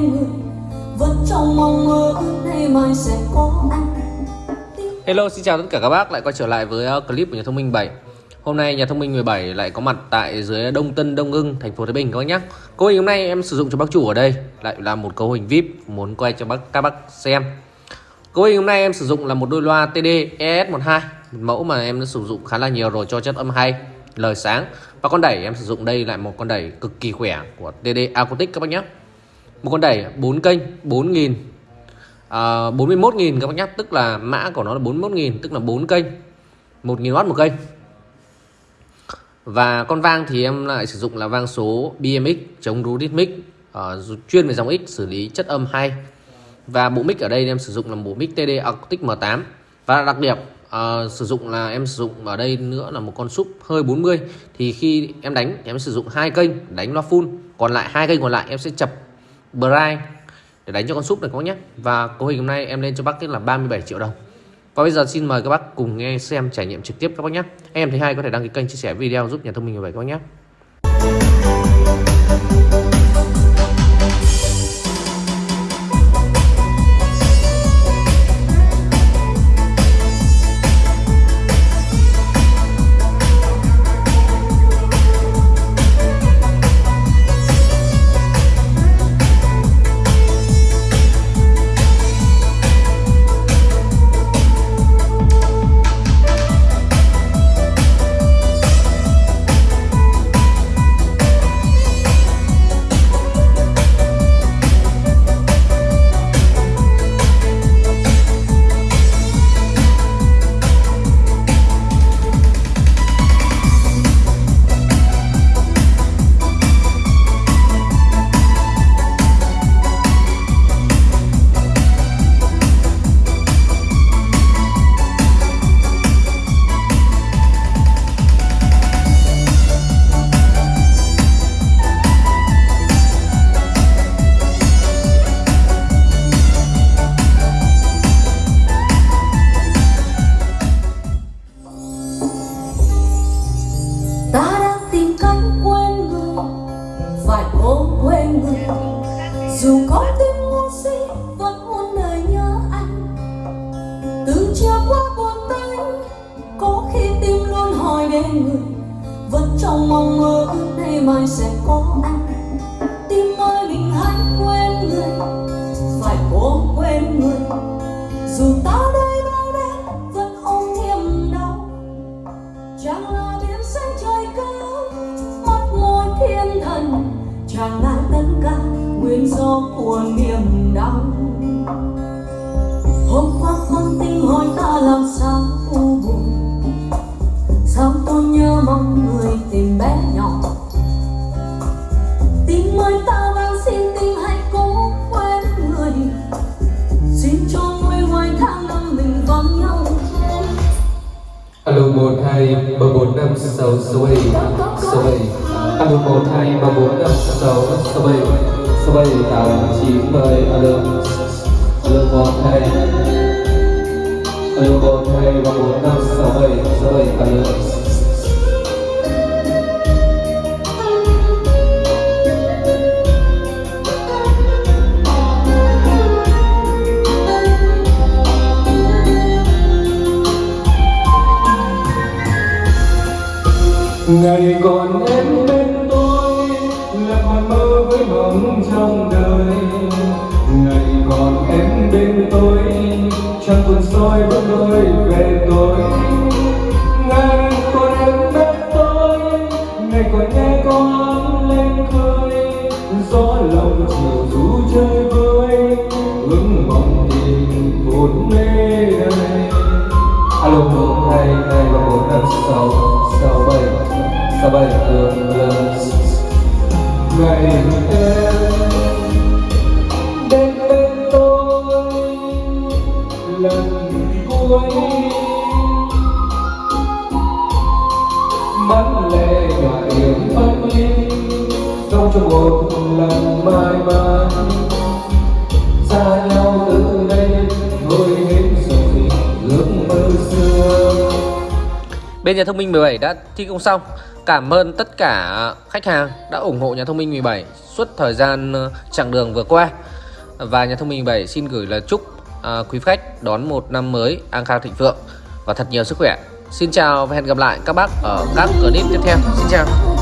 người vẫn trong mong mơ nay mai sẽ có anh. Hello, xin chào tất cả các bác. Lại quay trở lại với uh, clip của nhà thông minh 7 Hôm nay nhà thông minh 17 lại có mặt tại dưới Đông Tân Đông Hưng thành phố Thái Bình các bác nhé Cấu hình hôm nay em sử dụng cho bác chủ ở đây. Lại là một cấu hình VIP, muốn quay cho bác, các bác xem. Cấu hình hôm nay em sử dụng là một đôi loa TD ES12 một mẫu mà em đã sử dụng khá là nhiều rồi, cho chất âm hay, lời sáng. Và con đẩy em sử dụng đây lại một con đẩy cực kỳ khỏe của TD Acoustic các bác nhé một con đẩy 4 kênh 4.000 à, 41.000 các bác nhắc tức là mã của nó là 41.000 tức là 4 kênh. 1.000W một kênh. Và con vang thì em lại sử dụng là vang số BMX chống rú rhythmic uh, ờ, chuyên về dòng X xử lý chất âm hay và bộ mic ở đây em sử dụng là bộ mic TD Acoustic M8 và đặc điểm uh, sử dụng là em sử dụng ở đây nữa là một con súp hơi 40 thì khi em đánh em sử dụng hai kênh đánh loa full. Còn lại hai kênh còn lại em sẽ chập bright để đánh cho con súp này các bác nhé. Và cấu hình hôm nay em lên cho bác là 37 triệu đồng. Và bây giờ xin mời các bác cùng nghe xem trải nghiệm trực tiếp các bác nhé. Em thấy hay có thể đăng ký kênh, chia sẻ video, giúp nhà thông minh như vậy các bác nhé. Dù có tim ngu si vẫn muốn đời nhớ anh. Từng chiều qua buồn tay, có khi tim luôn hỏi đến người. Vẫn trong mong mơ ước nay mai sẽ có anh. Nguyên của niềm đau. Hôm qua con tin hỏi ta làm sao u buồn. Sao tôi nhớ mong người tìm bé nhỏ. Tim ơi ta van xin tim hãy cố quên người. Xin cho nguôi ngoài tháng năm mình vắng nhau Alo một hai ba bốn năm sáu sáu bảy. Sáu bảy. Alo một hai ba bốn năm sáu sáu bảy sáu bảy tám chín mười Alo. Alo một hai Alo một hai ba bốn năm sáu bảy số bảy Alo Ngày còn em sáu bảy đường đường ngày em đến bên tôi, lần cuối. Mắt lệ nhòa điểm phân ly trong cho một lần mãi mãi. Bên nhà thông minh 17 đã thi công xong. Cảm ơn tất cả khách hàng đã ủng hộ nhà thông minh 17 suốt thời gian ờ, chặng đường vừa qua. Và nhà thông minh 17 xin gửi lời chúc ờ, quý khách đón một năm mới an khang thịnh vượng và thật nhiều sức khỏe. Xin chào và hẹn gặp lại các bác ở các clip tiếp theo. Xin chào.